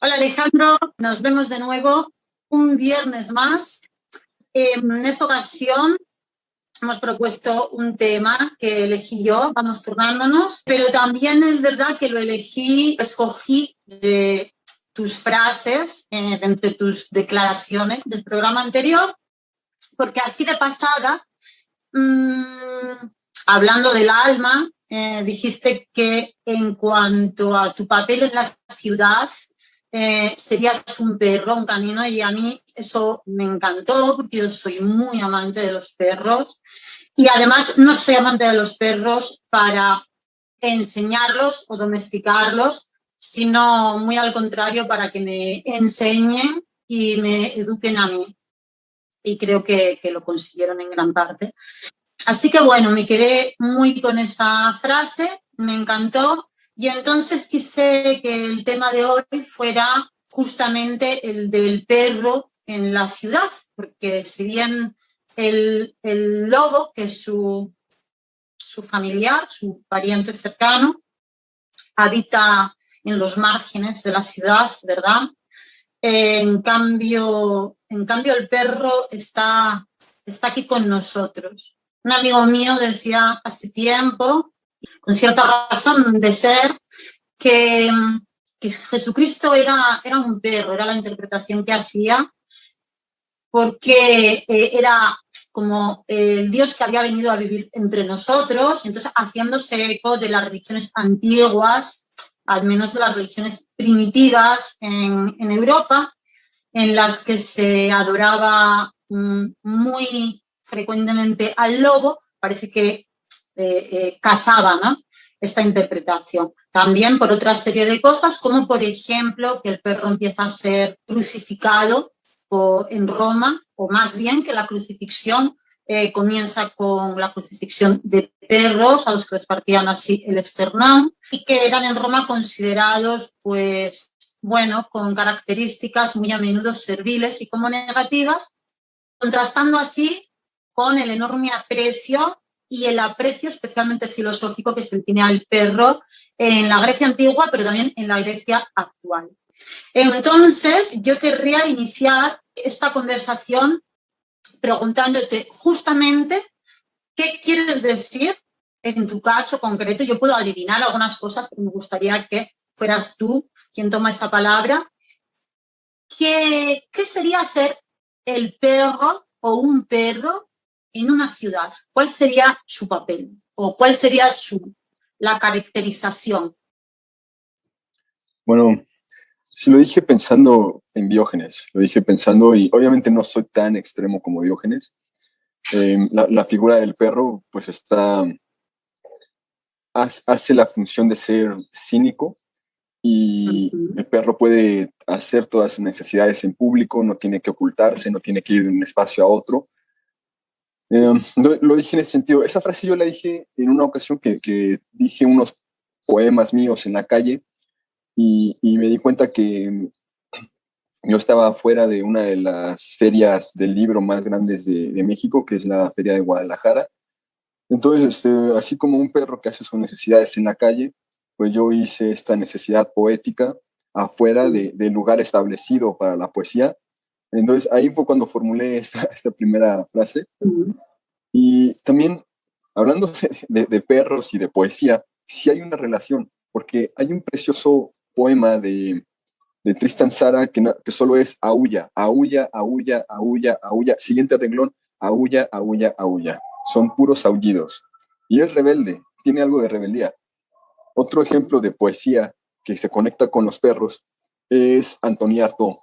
Hola Alejandro, nos vemos de nuevo un viernes más. En esta ocasión hemos propuesto un tema que elegí yo, vamos turnándonos, pero también es verdad que lo elegí, escogí de tus frases, eh, entre tus declaraciones del programa anterior, porque así de pasada, mmm, hablando del alma, eh, dijiste que en cuanto a tu papel en la ciudad, eh, serías un perro, un canino, y a mí eso me encantó porque yo soy muy amante de los perros y además no soy amante de los perros para enseñarlos o domesticarlos, sino muy al contrario para que me enseñen y me eduquen a mí. Y creo que lo consiguieron en gran parte. Así que bueno, me quedé muy con esa frase, me encantó y entonces quise que el tema de hoy fuera justamente el del perro en la ciudad, porque si bien el, el lobo, que es su, su familiar, su pariente cercano, habita en los márgenes de la ciudad, ¿verdad? En cambio, en cambio el perro está, está aquí con nosotros. Un amigo mío decía hace tiempo con cierta razón de ser, que, que Jesucristo era, era un perro, era la interpretación que hacía, porque eh, era como el Dios que había venido a vivir entre nosotros, entonces haciéndose eco de las religiones antiguas, al menos de las religiones primitivas en, en Europa, en las que se adoraba mm, muy frecuentemente al lobo, parece que eh, eh, casaba ¿no? esta interpretación. También por otra serie de cosas, como por ejemplo que el perro empieza a ser crucificado en Roma, o más bien que la crucifixión eh, comienza con la crucifixión de perros a los que les partían así el esternón y que eran en Roma considerados, pues, bueno, con características muy a menudo serviles y como negativas, contrastando así con el enorme aprecio y el aprecio especialmente filosófico que se tiene al perro en la Grecia antigua, pero también en la Grecia actual. Entonces, yo querría iniciar esta conversación preguntándote justamente qué quieres decir en tu caso concreto. Yo puedo adivinar algunas cosas, pero me gustaría que fueras tú quien toma esa palabra. ¿Qué, qué sería ser el perro o un perro en una ciudad, ¿cuál sería su papel? ¿O cuál sería su, la caracterización? Bueno, si lo dije pensando en Diógenes, lo dije pensando, y obviamente no soy tan extremo como Diógenes, em, la, figura del perro pues está, hace la función de ser cínico y el perro puede hacer todas sus necesidades en público, no tiene que ocultarse, no tiene que ir de un espacio a otro, eh, lo, dije en ese sentido. Esa frase yo la dije en una ocasión que, que dije unos poemas míos en la calle y, y, me di cuenta que yo estaba fuera de una de las ferias del libro más grandes de, de México, que es la Feria de Guadalajara. Entonces, este, así como un perro que hace sus necesidades en la calle, pues yo hice esta necesidad poética afuera de, del lugar establecido para la poesía entonces ahí fue cuando formulé esta, esta primera frase. Y también, hablando de, perros y de poesía, sí hay una relación, porque hay un precioso poema de, de Tristan Sara que, que solo es aulla, aulla, aulla, aulla, aulla. Siguiente renglón, aulla, aulla, aulla. Son puros aullidos. Y es rebelde, tiene algo de rebeldía. Otro ejemplo de poesía que se conecta con los perros es Antonia Artaud.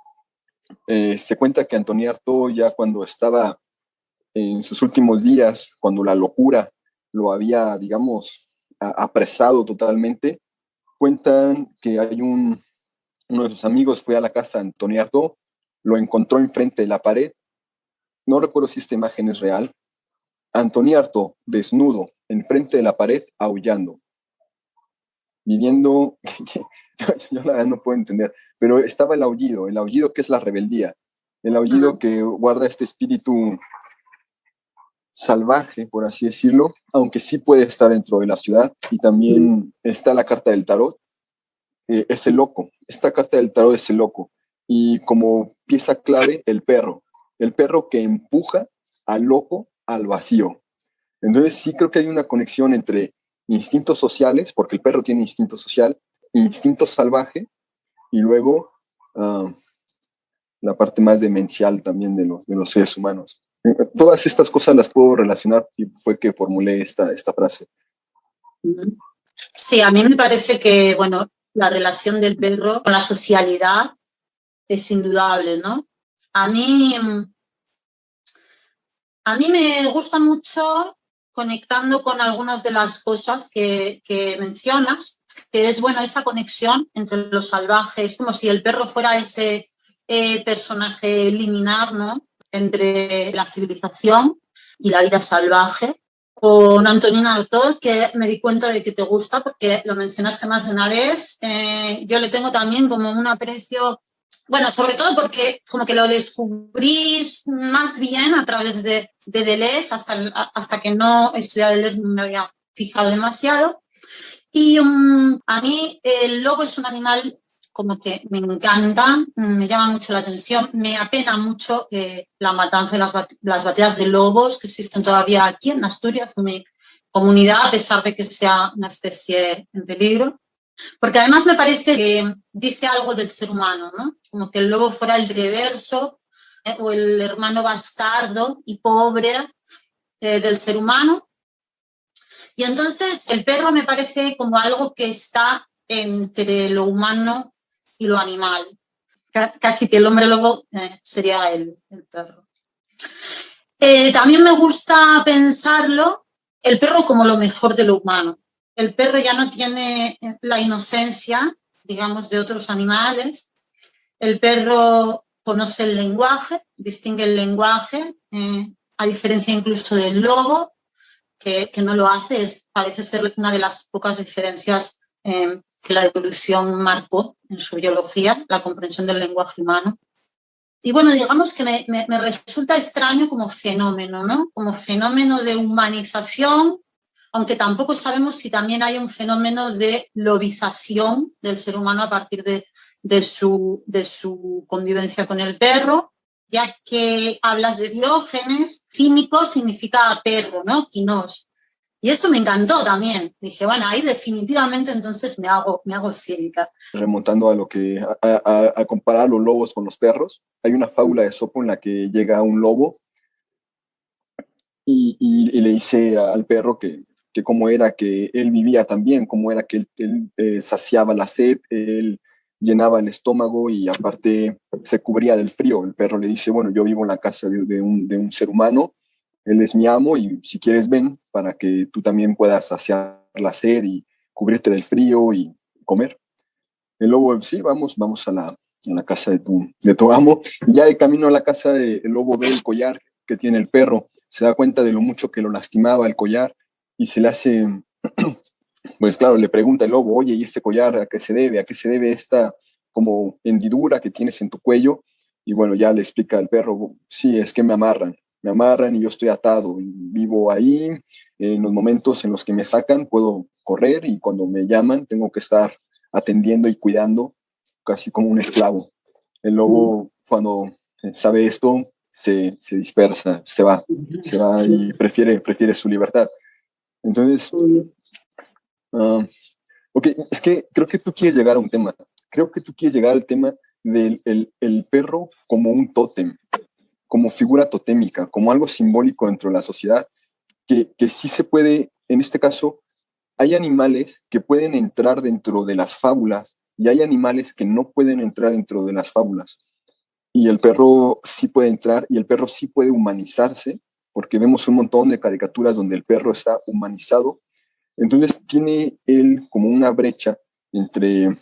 Eh, se cuenta que Antonia Artaud ya cuando estaba en sus últimos días, cuando la locura lo había, digamos, apresado totalmente, cuentan que hay un, uno de sus amigos fue a la casa de Antonia Artaud, lo encontró enfrente de la pared, no recuerdo si esta imagen es real, Antonia Artaud, desnudo, enfrente de la pared, aullando, viviendo, yo la verdad no puedo entender, pero estaba el aullido, el aullido que es la rebeldía, el aullido que guarda este espíritu salvaje, por así decirlo, aunque sí puede estar dentro de la ciudad, y también está la carta del tarot, eh, es el loco. Esta carta del tarot es el loco. Y como pieza clave, el perro. El perro que empuja al loco al vacío. Entonces sí creo que hay una conexión entre instintos sociales, porque el perro tiene instinto social, instinto salvaje, y luego ah, la parte más demencial también de los, de los seres humanos. Todas estas cosas las puedo relacionar y fue que formulé esta, esta frase. Sí, a mí me parece que, bueno, la relación del perro con la socialidad es indudable, ¿no? A mí, a mí me gusta mucho conectando con algunas de las cosas que, que mencionas, que es, bueno, esa conexión entre los salvajes, como si el perro fuera ese eh, personaje liminar, ¿no? Entre la civilización y la vida salvaje. Con Antonina Artaud, que me di cuenta de que te gusta porque lo mencionaste más de una vez. Eh, yo le tengo también como un aprecio, bueno, sobre todo porque como que lo descubrí más bien a través de, de Deleuze, hasta, hasta que no estudié Deleuze no me había fijado demasiado. Y um, a mí el lobo es un animal como que me encanta, me llama mucho la atención, me apena mucho eh, la matanza y las, las batidas de lobos que existen todavía aquí en Asturias, en mi comunidad, a pesar de que sea una especie en peligro. Porque además me parece que dice algo del ser humano, ¿no? Como que el lobo fuera el reverso eh, o el hermano bastardo y pobre eh, del ser humano. Y entonces el perro me parece como algo que está entre lo humano y lo animal. Casi que el hombre lobo eh, sería el, perro. Eh, también me gusta pensarlo, el perro como lo mejor de lo humano. El perro ya no tiene eh, la inocencia, digamos, de otros animales. El perro conoce el lenguaje, distingue el lenguaje, a diferencia incluso del lobo, que, que, no lo hace, es, parece ser una de las pocas diferencias que la evolución marcó en su biología, la comprensión del lenguaje humano. Y bueno, digamos que me, me, resulta extraño como fenómeno, ¿no? Como fenómeno de humanización, aunque tampoco sabemos si también hay un fenómeno de lobización del ser humano a partir de, de, su, de su convivencia con el perro, ya que hablas de Diógenes, cínico significa perro, ¿no? Quinos. Y eso me encantó también. Dije, bueno, ahí definitivamente entonces me hago, me hago cínica. Remontando a lo que, a, comparar los lobos con los perros, hay una fábula de Sopo en la que llega un lobo y, y, le dice al perro que, que cómo era que él vivía también, cómo era que él, eh, saciaba la sed, él llenaba el estómago y aparte se cubría del frío. El perro le dice, bueno, yo vivo en la casa de, un, de un ser humano él es mi amo y si quieres ven para que tú también puedas saciar la sed y cubrirte del frío y comer. El lobo, sí, vamos, vamos a la, la casa de tu, de tu amo. Y ya de camino a la casa, de, el lobo ve el collar que tiene el perro, se da cuenta de lo mucho que lo lastimaba el collar y se le hace, pues claro, le pregunta el lobo, oye, ¿y este collar a qué se debe? ¿A qué se debe esta como hendidura que tienes en tu cuello? Y bueno, ya le explica al perro, sí, es que me amarran me amarran y yo estoy atado y vivo ahí. En los momentos en los que me sacan puedo correr y cuando me llaman tengo que estar atendiendo y cuidando casi como un esclavo. El lobo cuando sabe esto se, se dispersa, se va, se va y prefiere, prefiere su libertad. Entonces, uh, ok, es que creo que tú quieres llegar a un tema. Creo que tú quieres llegar al tema del el, perro como un tótem como figura totémica, como algo simbólico dentro de la sociedad, que, que sí se puede, en este caso, hay animales que pueden entrar dentro de las fábulas y hay animales que no pueden entrar dentro de las fábulas. Y el perro sí puede entrar y el perro sí puede humanizarse, porque vemos un montón de caricaturas donde el perro está humanizado. Entonces tiene él como una brecha entre,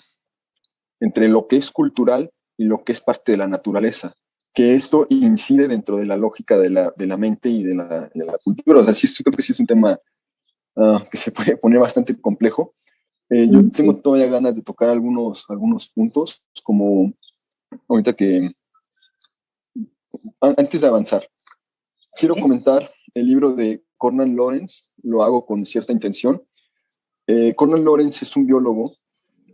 entre lo que es cultural y lo que es parte de la naturaleza que esto incide dentro de la lógica de la, de la mente y de la, de la, cultura. O sea, sí, creo que sí es un tema uh, que se puede poner bastante complejo. Eh, yo tengo todavía ganas de tocar algunos, algunos puntos, como ahorita que, antes de avanzar, quiero comentar el libro de Cornel Lawrence, lo hago con cierta intención. Eh, Cornel Lawrence es un biólogo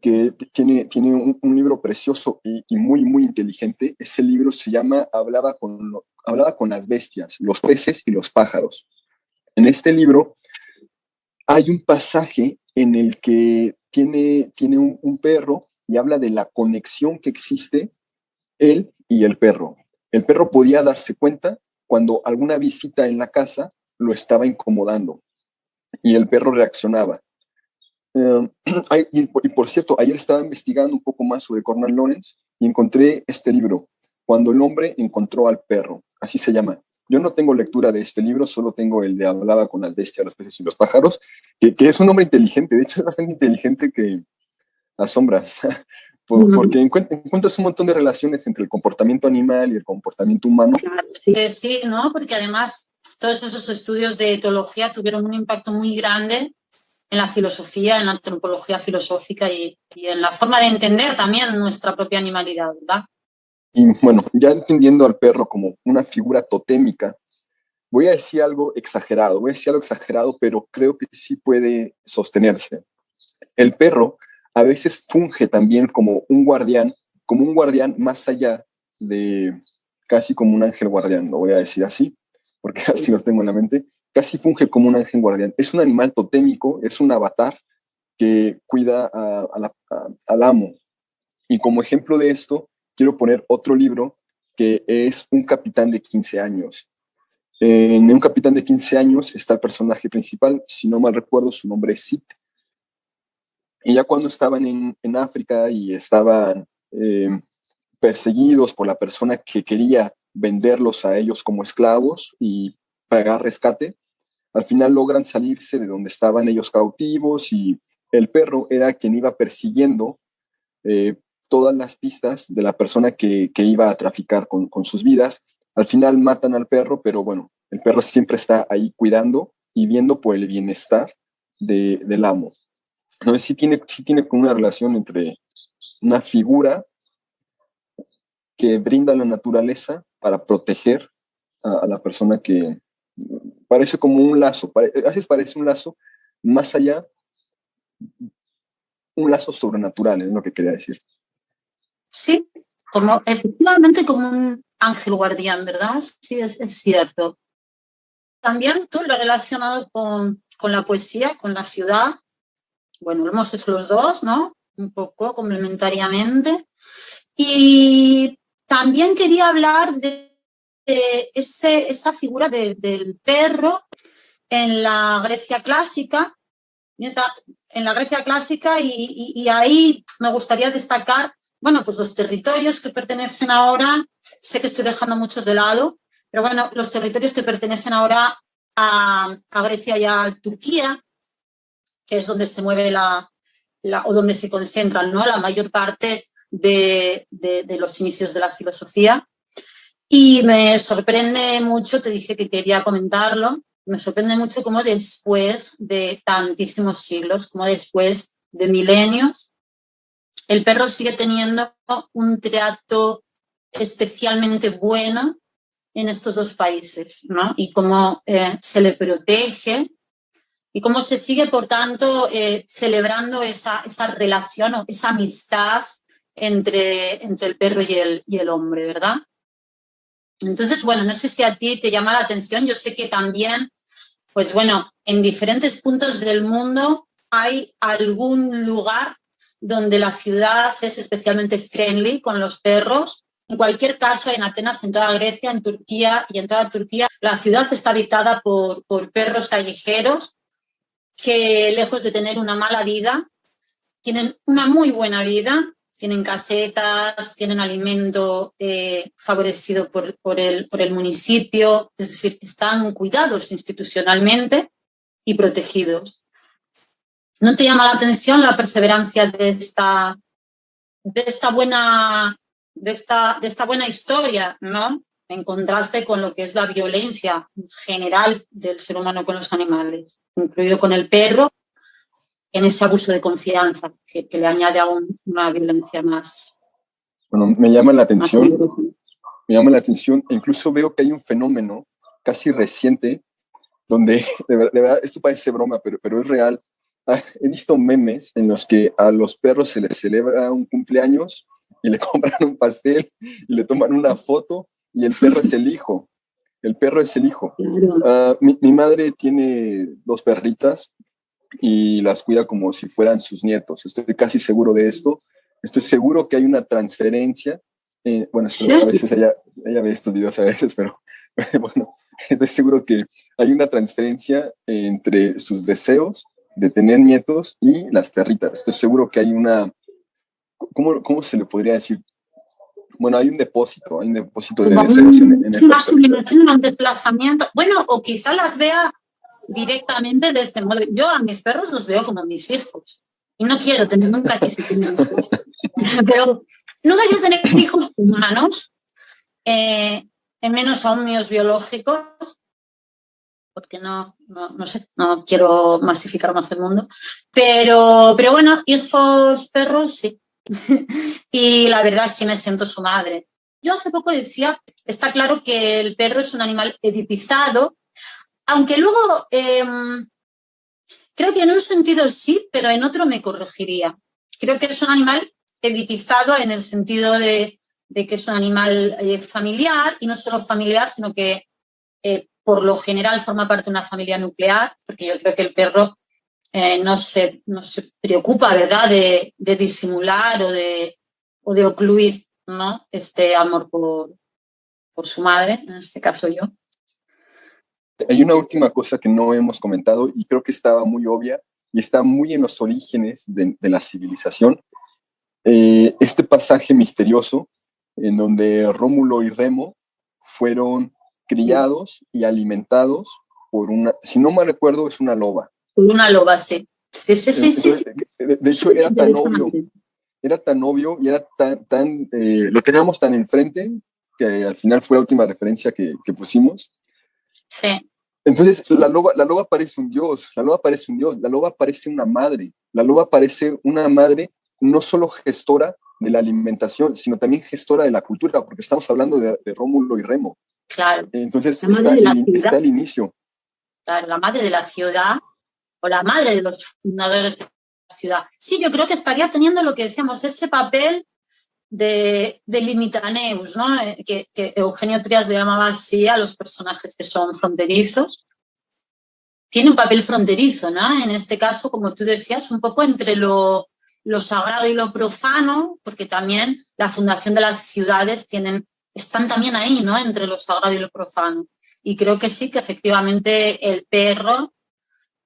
que tiene, tiene un, libro precioso y, muy, muy inteligente. Ese libro se llama Hablaba con, Hablaba con las bestias, los peces y los pájaros. En este libro hay un pasaje en el que tiene, tiene un, perro y habla de la conexión que existe él y el perro. El perro podía darse cuenta cuando alguna visita en la casa lo estaba incomodando y el perro reaccionaba. Em, y, por cierto, ayer estaba investigando un poco más sobre Cornel Lawrence y encontré este libro, Cuando el hombre encontró al perro, así se llama. Yo no tengo lectura de este libro, solo tengo el de Hablaba con las bestias, los peces y los pájaros, que, es un hombre inteligente, de hecho es bastante inteligente que asombra, porque encuentras un montón de relaciones entre el comportamiento animal y el comportamiento humano. Sí, sí, ¿no? Porque además todos esos estudios de etología tuvieron un impacto muy grande en la filosofía, en la antropología filosófica y, en la forma de entender también nuestra propia animalidad, ¿verdad? Y bueno, ya entendiendo al perro como una figura totémica, voy a decir algo exagerado, voy a decir algo exagerado, pero creo que sí puede sostenerse. El perro a veces funge también como un guardián, como un guardián más allá de casi como un ángel guardián, lo voy a decir así, porque así lo tengo en la mente, casi funge como un ángel guardián. Es un animal totémico, es un avatar que cuida al amo. Y como ejemplo de esto, quiero poner otro libro que es Un capitán de 15 años. En Un capitán de 15 años está el personaje principal, si no mal recuerdo, su nombre es Sid. Y ya cuando estaban en, África y estaban eh, perseguidos por la persona que quería venderlos a ellos como esclavos y pagar rescate, al final logran salirse de donde estaban ellos cautivos y el perro era quien iba persiguiendo eh, todas las pistas de la persona que, iba a traficar con, sus vidas. Al final matan al perro, pero bueno, el perro siempre está ahí cuidando y viendo por el bienestar del amo. Sé si tiene, si tiene una relación entre una figura que brinda la naturaleza para proteger a la persona que, parece como un lazo, a veces parece un lazo más allá, un lazo sobrenatural, es lo que quería decir. Sí, como efectivamente como un ángel guardián, ¿verdad? Sí, es, cierto. También tú lo relacionado con, con la poesía, con la ciudad. Bueno, lo hemos hecho los dos, ¿no? Un poco complementariamente. Y también quería hablar de ese, esa figura del perro en la Grecia clásica, en la Grecia clásica y, ahí me gustaría destacar, bueno, pues los territorios que pertenecen ahora, sé que estoy dejando muchos de lado, pero bueno, los territorios que pertenecen ahora a, Grecia y a Turquía, que es donde se mueve la, o donde se concentran ¿no? la mayor parte de, de, los inicios de la filosofía. Y me sorprende mucho, te dije que quería comentarlo, me sorprende mucho cómo después de tantísimos siglos, como después de milenios, el perro sigue teniendo un trato especialmente bueno en estos dos países, ¿no? Y cómo eh, se le protege y cómo se sigue, por tanto, eh, celebrando esa, esa relación o esa amistad entre, entre el perro y el, y el hombre, ¿verdad? Entonces, bueno, no sé si a ti te llama la atención, yo sé que también, pues bueno, en diferentes puntos del mundo hay algún lugar donde la ciudad es especialmente friendly con los perros. En cualquier caso, en Atenas, en toda Grecia, en Turquía y en toda Turquía, la ciudad está habitada por, por perros callejeros que, lejos de tener una mala vida, tienen una muy buena vida tienen casetas, tienen alimento eh, favorecido por, por, el, por el municipio, es decir, están cuidados institucionalmente y protegidos. ¿No te llama la atención la perseverancia de esta, de esta, buena, de esta, de esta buena historia, ¿no? En contraste con lo que es la violencia general del ser humano con los animales, incluido con el perro en ese abuso de confianza que, le añade aún una violencia más. Bueno, me llama la atención, me llama la atención, e incluso veo que hay un fenómeno casi reciente donde, de verdad, esto parece broma, pero, pero es real. ah, he visto memes en los que a los perros se les celebra un cumpleaños y le compran un pastel y le toman una foto y el perro es el hijo. El perro es el hijo. Ah, mi, mi, madre tiene dos perritas y las cuida como si fueran sus nietos. Estoy casi seguro de esto. Estoy seguro que hay una transferencia. Eh, bueno, a veces ella, ella, ve estos videos a veces, pero bueno, estoy seguro que hay una transferencia entre sus deseos de tener nietos y las perritas. Estoy seguro que hay una, ¿cómo, cómo se le podría decir? Bueno, hay un depósito, hay un depósito de deseos en, en Una sublimación, un desplazamiento. Bueno, o quizá las vea directamente de este modo. Yo a mis perros los veo como mis hijos. Y no quiero tener nunca quise tener hijos. Pero nunca quise tener hijos humanos, eh, en menos aún míos biológicos, porque no, no, no, sé, no quiero masificar más el mundo. Pero, pero bueno, hijos perros sí. y la verdad sí me siento su madre. Yo hace poco decía, está claro que el perro es un animal edipizado, aunque luego em, creo que en un sentido sí, pero en otro me corregiría. Creo que es un animal edipizado en el sentido de, que es un animal eh, familiar y no solo familiar, sino que eh, por lo general forma parte de una familia nuclear, porque yo creo que el perro eh, no, se, no se preocupa, ¿verdad?, de, disimular o de, o de ocluir ¿no? este amor por, por su madre, en este caso yo. Hay una última cosa que no hemos comentado y creo que estaba muy obvia y está muy en los orígenes de, la civilización. Eh, este pasaje misterioso en donde Rómulo y Remo fueron criados y alimentados por una, si no me recuerdo, es una loba una loba, sí. Sí, sí, sí, De, hecho, era tan obvio, era tan obvio y era tan, tan eh, lo teníamos tan enfrente que al final fue la última referencia que, que pusimos. Sí. Entonces, la loba, la loba parece un dios, la loba parece un dios, la loba parece una madre, la loba parece una madre no solo gestora de la alimentación, sino también gestora de la cultura, porque estamos hablando de, de Rómulo y Remo. Claro. Entonces, está, está el inicio. Claro, la madre de la ciudad o la madre de los fundadores de la ciudad. Sí, yo creo que estaría teniendo lo que decíamos, ese papel de, de limitaneus, ¿no? Eh, que, Eugenio Trias le llamaba así a los personajes que son fronterizos. Tiene un papel fronterizo, ¿no? En este caso, como tú decías, un poco entre lo, lo sagrado y lo profano, porque también la fundación de las ciudades tienen, están también ahí, ¿no? Entre lo sagrado y lo profano. Y creo que sí, que efectivamente el perro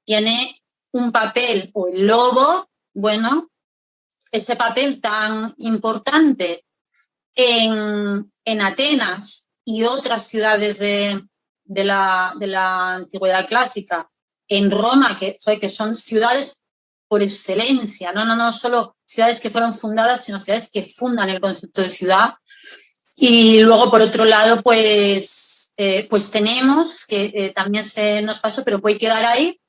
tiene un papel, o el lobo, bueno, ese papel tan importante en, en Atenas y otras ciudades de, de, la, de, la, antigüedad clásica, en Roma, que, que son ciudades por excelencia, no, no, no solo ciudades que fueron fundadas, sino ciudades que fundan el concepto de ciudad. Y luego, por otro lado, pues, eh, pues tenemos, que eh, también se nos pasó, pero puede quedar ahí,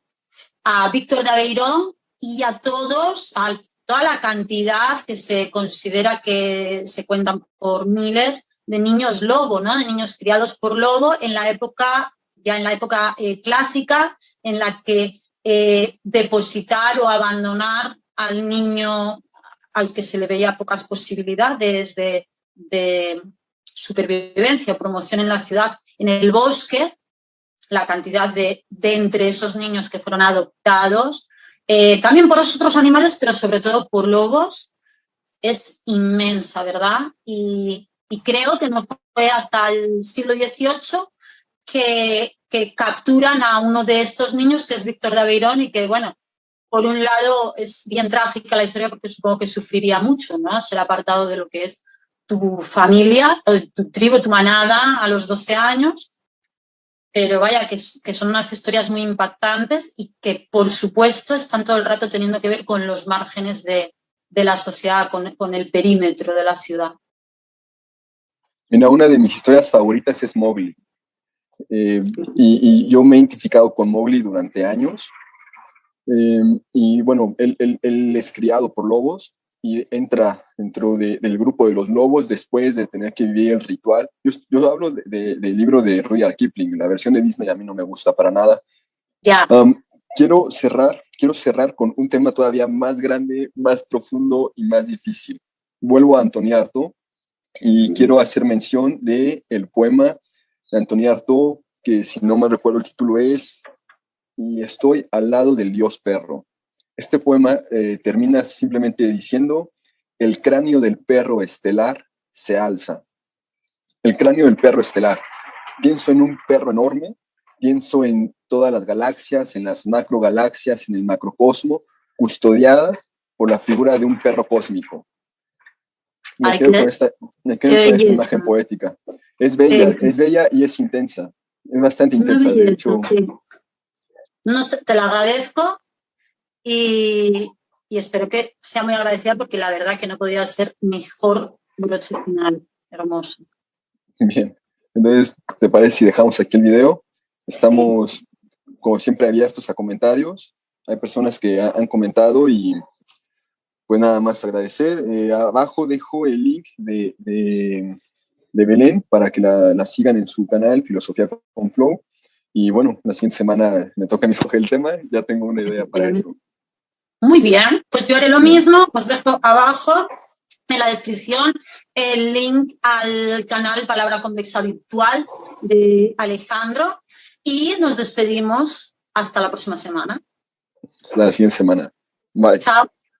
a Víctor de Aveirón y a todos, a toda la cantidad que se considera que se cuentan por miles de niños lobo, ¿no? de niños criados por lobo en la época, ya en la época eh, clásica, en la que eh, depositar o abandonar al niño al que se le veía pocas posibilidades de, de supervivencia o promoción en la ciudad, en el bosque, la cantidad de, de entre esos niños que fueron adoptados, eh, también por otros animales, pero sobre todo por lobos, es inmensa, ¿verdad? Y, y creo que no fue hasta el siglo XVIII que, que, capturan a uno de estos niños, que es Víctor de Aveirón, y que, bueno, por un lado es bien trágica la historia porque supongo que sufriría mucho, ¿no? Ser apartado de lo que es tu familia, tu tribu, tu manada a los 12 años pero vaya, que, son unas historias muy impactantes y que, por supuesto, están todo el rato teniendo que ver con los márgenes de, de la sociedad, con, con, el perímetro de la ciudad. Mira, una de mis historias favoritas es Mowgli. Eh, y, yo me he identificado con Mowgli durante años. Eh, y bueno, él, es criado por lobos y entra dentro de, del grupo de los lobos después de tener que vivir el ritual. Yo, yo hablo de, de, del libro de Rudyard Kipling, la versión de Disney a mí no me gusta para nada. Ya. Um, quiero cerrar quiero cerrar con un tema todavía más grande, más profundo y más difícil. Vuelvo a Antonio Arto y quiero hacer mención de el poema de Antonio Arto, que si no me recuerdo el título es Y estoy al lado del dios perro. Este poema eh, termina simplemente diciendo, el cráneo del perro estelar se alza. El cráneo del perro estelar. Pienso en un perro enorme, pienso en todas las galaxias, en las macrogalaxias, en el macrocosmo, custodiadas por la figura de un perro cósmico. Me quedo con esta, imagen poética. Es bella, es bella y es intensa. Es bastante intensa, de hecho. No te la agradezco y, y, espero que sea muy agradecida porque la verdad que no podía ser mejor broche final. Hermoso. Bien. Entonces, ¿te parece si dejamos aquí el video? Estamos, como siempre, abiertos a comentarios. Hay personas que han comentado y pues nada más agradecer. Eh, abajo dejo el link de, de, Belén para que la, la, sigan en su canal Filosofía con Flow. Y bueno, la siguiente semana me toca a mí escoger el tema, ya tengo una idea para esto. Muy bien, pues yo haré lo mismo, pues dejo abajo en la descripción el link al canal Palabra Convexa Virtual de Alejandro y nos despedimos hasta la próxima semana. Hasta la siguiente semana. Bye. Chao.